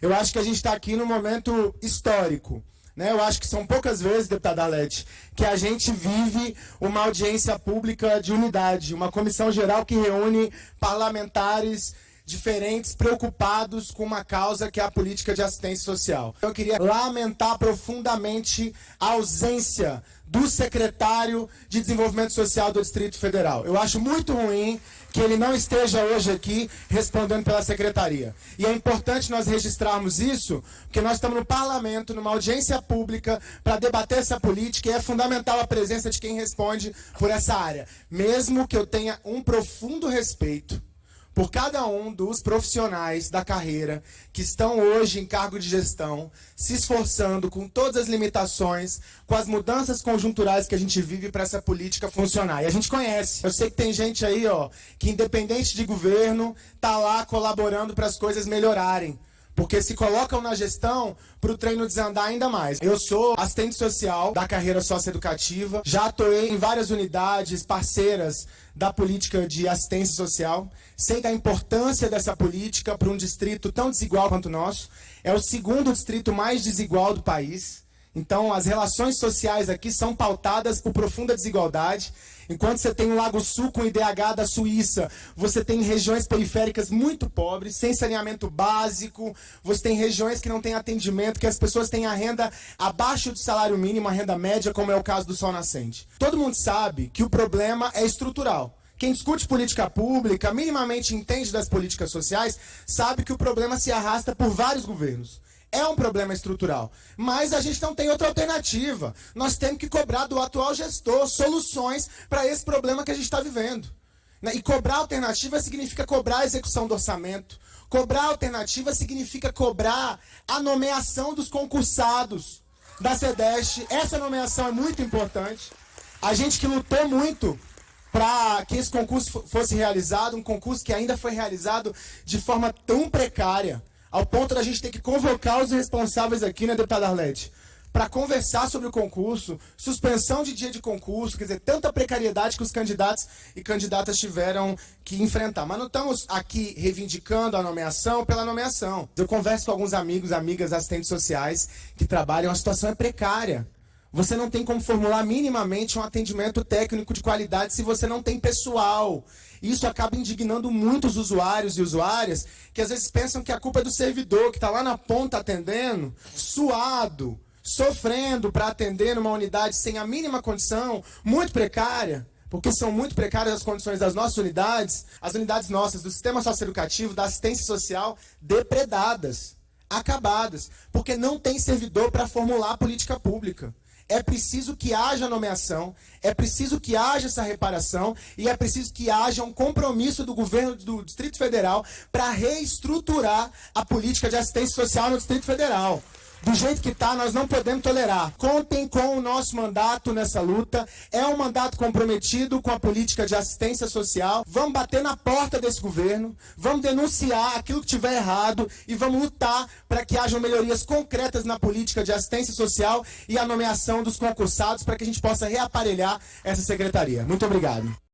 Eu acho que a gente está aqui num momento histórico. Né? Eu acho que são poucas vezes, deputada Arlete, que a gente vive uma audiência pública de unidade, uma comissão geral que reúne parlamentares diferentes preocupados com uma causa que é a política de assistência social. Eu queria lamentar profundamente a ausência do secretário de Desenvolvimento Social do Distrito Federal. Eu acho muito ruim que ele não esteja hoje aqui respondendo pela secretaria. E é importante nós registrarmos isso, porque nós estamos no parlamento, numa audiência pública, para debater essa política, e é fundamental a presença de quem responde por essa área. Mesmo que eu tenha um profundo respeito por cada um dos profissionais da carreira que estão hoje em cargo de gestão, se esforçando com todas as limitações, com as mudanças conjunturais que a gente vive para essa política funcionar. E a gente conhece. Eu sei que tem gente aí, ó, que independente de governo, tá lá colaborando para as coisas melhorarem porque se colocam na gestão para o treino desandar ainda mais. Eu sou assistente social da carreira socioeducativa, já atuei em várias unidades parceiras da política de assistência social, sei da importância dessa política para um distrito tão desigual quanto o nosso. É o segundo distrito mais desigual do país. Então, as relações sociais aqui são pautadas por profunda desigualdade. Enquanto você tem o Lago Sul com IDH da Suíça, você tem regiões periféricas muito pobres, sem saneamento básico, você tem regiões que não têm atendimento, que as pessoas têm a renda abaixo do salário mínimo, a renda média, como é o caso do Sol Nascente. Todo mundo sabe que o problema é estrutural. Quem discute política pública, minimamente entende das políticas sociais, sabe que o problema se arrasta por vários governos. É um problema estrutural. Mas a gente não tem outra alternativa. Nós temos que cobrar do atual gestor soluções para esse problema que a gente está vivendo. Né? E cobrar alternativa significa cobrar a execução do orçamento. Cobrar alternativa significa cobrar a nomeação dos concursados da SEDEST. Essa nomeação é muito importante. A gente que lutou muito para que esse concurso fosse realizado, um concurso que ainda foi realizado de forma tão precária ao ponto da gente ter que convocar os responsáveis aqui, né, deputada Arlete? Para conversar sobre o concurso, suspensão de dia de concurso, quer dizer, tanta precariedade que os candidatos e candidatas tiveram que enfrentar. Mas não estamos aqui reivindicando a nomeação pela nomeação. Eu converso com alguns amigos, amigas, assistentes sociais que trabalham, a situação é precária. Você não tem como formular minimamente um atendimento técnico de qualidade se você não tem pessoal. Isso acaba indignando muitos usuários e usuárias que às vezes pensam que a culpa é do servidor, que está lá na ponta atendendo, suado, sofrendo para atender numa unidade sem a mínima condição, muito precária porque são muito precárias as condições das nossas unidades, as unidades nossas do sistema socioeducativo, da assistência social, depredadas, acabadas, porque não tem servidor para formular a política pública é preciso que haja nomeação, é preciso que haja essa reparação e é preciso que haja um compromisso do governo do Distrito Federal para reestruturar a política de assistência social no Distrito Federal do jeito que está, nós não podemos tolerar. Contem com o nosso mandato nessa luta. É um mandato comprometido com a política de assistência social. Vamos bater na porta desse governo, vamos denunciar aquilo que tiver errado e vamos lutar para que hajam melhorias concretas na política de assistência social e a nomeação dos concursados para que a gente possa reaparelhar essa secretaria. Muito obrigado.